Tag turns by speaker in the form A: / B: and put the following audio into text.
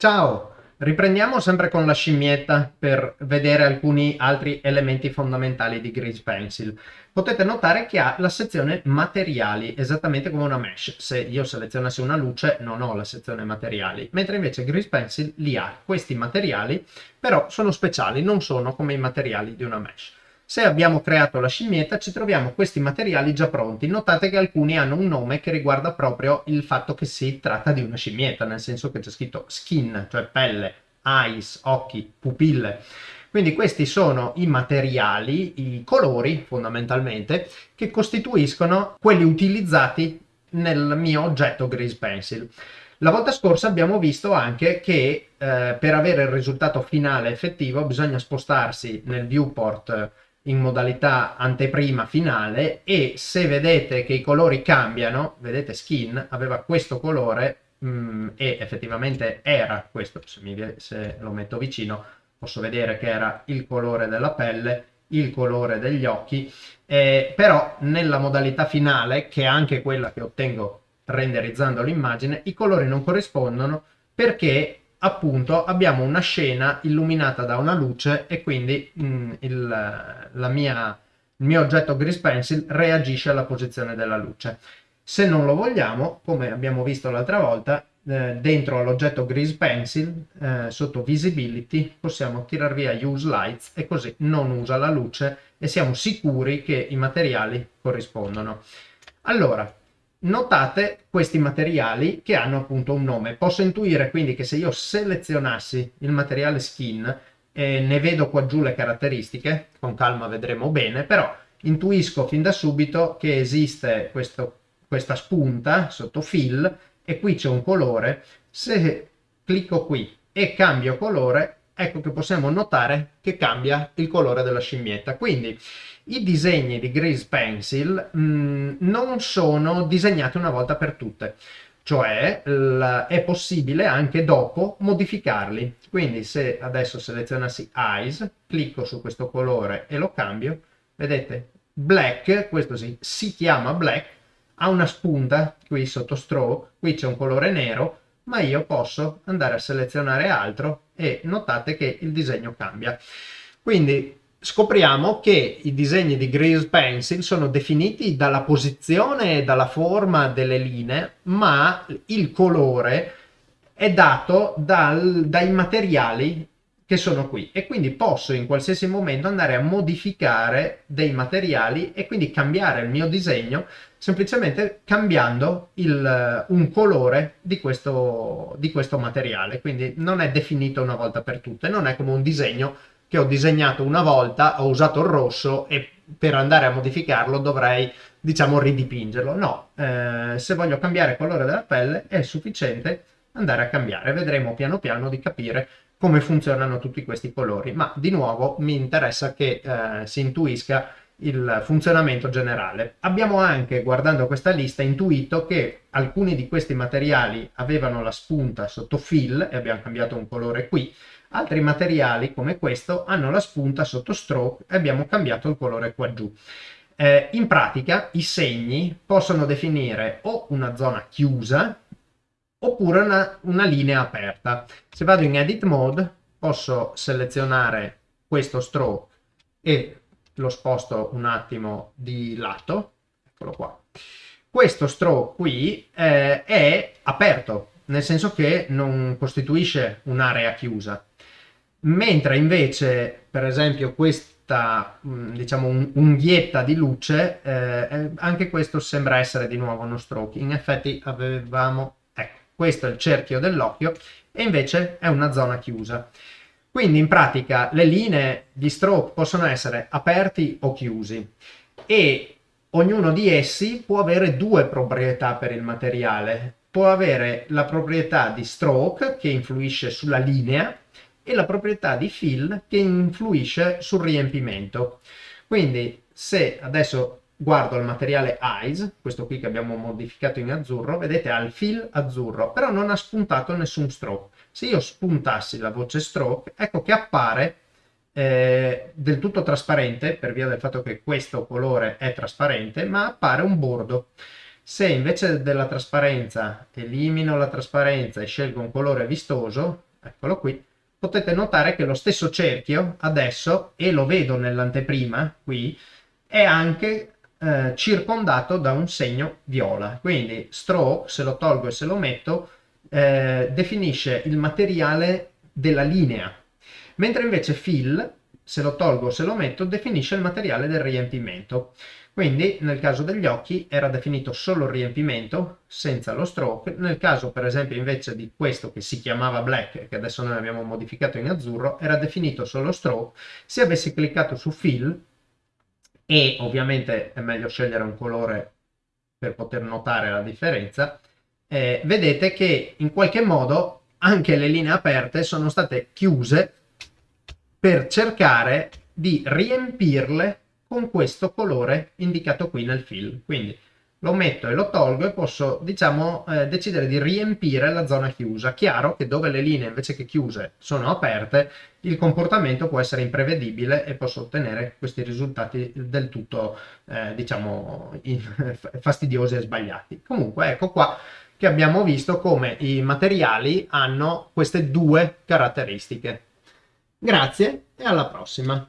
A: Ciao! Riprendiamo sempre con la scimmietta per vedere alcuni altri elementi fondamentali di Grease Pencil. Potete notare che ha la sezione materiali, esattamente come una mesh. Se io selezionassi una luce non ho la sezione materiali, mentre invece Grease Pencil li ha. Questi materiali però sono speciali, non sono come i materiali di una mesh. Se abbiamo creato la scimmietta ci troviamo questi materiali già pronti. Notate che alcuni hanno un nome che riguarda proprio il fatto che si tratta di una scimmietta, nel senso che c'è scritto skin, cioè pelle, eyes, occhi, pupille. Quindi questi sono i materiali, i colori fondamentalmente, che costituiscono quelli utilizzati nel mio oggetto Grease Pencil. La volta scorsa abbiamo visto anche che eh, per avere il risultato finale effettivo bisogna spostarsi nel viewport in modalità anteprima finale e se vedete che i colori cambiano, vedete skin aveva questo colore mh, mm, e effettivamente era questo, se, mi, se lo metto vicino posso vedere che era il colore della pelle, il colore degli occhi, eh, però nella modalità finale, che è anche quella che ottengo renderizzando l'immagine, i colori non corrispondono perché appunto abbiamo una scena illuminata da una luce e quindi mh, mm, il, mia, il mio oggetto Grease Pencil reagisce alla posizione della luce. Se non lo vogliamo, come abbiamo visto l'altra volta, eh, dentro all'oggetto Grease Pencil, eh, sotto Visibility, possiamo tirar via Use Lights e così non usa la luce e siamo sicuri che i materiali corrispondono. Allora, notate questi materiali che hanno appunto un nome. Posso intuire quindi che se io selezionassi il materiale skin e ne vedo qua giù le caratteristiche, con calma vedremo bene, però intuisco fin da subito che esiste questo, questa spunta sotto fill e qui c'è un colore. Se clicco qui e cambio colore, ecco che possiamo notare che cambia il colore della scimmietta. Quindi i disegni di Grease Pencil mh, mm, non sono disegnati una volta per tutte, cioè è possibile anche dopo modificarli. Quindi se adesso selezionassi Eyes, clicco su questo colore e lo cambio, vedete, Black, questo sì, si chiama Black, ha una spunta qui sotto stroke, qui c'è un colore nero, ma io posso andare a selezionare altro e notate che il disegno cambia. Quindi scopriamo che i disegni di Grease Pencil sono definiti dalla posizione e dalla forma delle linee, ma il colore è dato dal, dai materiali che sono qui. E quindi posso in qualsiasi momento andare a modificare dei materiali e quindi cambiare il mio disegno semplicemente cambiando il, un colore di questo, di questo materiale. Quindi non è definito una volta per tutte non è come un disegno che ho disegnato una volta ho usato il rosso e per andare a modificarlo dovrei diciamo ridipingerlo. No eh, se voglio cambiare il colore della pelle è sufficiente andare a cambiare. Vedremo piano piano di capire come funzionano tutti questi colori, ma di nuovo mi interessa che eh, si intuisca il funzionamento generale. Abbiamo anche, guardando questa lista, intuito che alcuni di questi materiali avevano la spunta sotto fill e abbiamo cambiato un colore qui, altri materiali come questo hanno la spunta sotto stroke e abbiamo cambiato il colore qua giù. Eh, in pratica i segni possono definire o una zona chiusa, oppure una, una linea aperta. Se vado in Edit Mode posso selezionare questo stroke e lo sposto un attimo di lato, eccolo qua. Questo stroke qui eh, è aperto, nel senso che non costituisce un'area chiusa, mentre invece, per esempio, questa mm, diciamo unghietta di luce, eh, eh, anche questo sembra essere di nuovo uno stroke. In effetti avevamo questo è il cerchio dell'occhio, e invece è una zona chiusa. Quindi in pratica le linee di stroke possono essere aperti o chiusi e ognuno di essi può avere due proprietà per il materiale. Può avere la proprietà di stroke che influisce sulla linea e la proprietà di fill che influisce sul riempimento. Quindi se adesso guardo il materiale Eyes, questo qui che abbiamo modificato in azzurro, vedete ha il fill azzurro, però non ha spuntato nessun stroke. Se io spuntassi la voce stroke, ecco che appare eh, del tutto trasparente, per via del fatto che questo colore è trasparente, ma appare un bordo. Se invece della trasparenza elimino la trasparenza e scelgo un colore vistoso, eccolo qui, potete notare che lo stesso cerchio adesso, e lo vedo nell'anteprima qui, è anche eh, circondato da un segno viola. Quindi stroke, se lo tolgo e se lo metto, eh, definisce il materiale della linea, mentre invece fill, se lo tolgo o se lo metto, definisce il materiale del riempimento. Quindi nel caso degli occhi era definito solo il riempimento senza lo stroke, nel caso per esempio invece di questo che si chiamava black che adesso noi abbiamo modificato in azzurro era definito solo stroke, se avessi cliccato su fill e ovviamente è meglio scegliere un colore per poter notare la differenza, eh, vedete che in qualche modo anche le linee aperte sono state chiuse per cercare di riempirle con questo colore indicato qui nel fill. Quindi lo metto e lo tolgo e posso, diciamo, eh, decidere di riempire la zona chiusa. Chiaro che dove le linee invece che chiuse sono aperte, il comportamento può essere imprevedibile e posso ottenere questi risultati del tutto, eh, diciamo, fastidiosi e sbagliati. Comunque, ecco qua che abbiamo visto come i materiali hanno queste due caratteristiche. Grazie e alla prossima!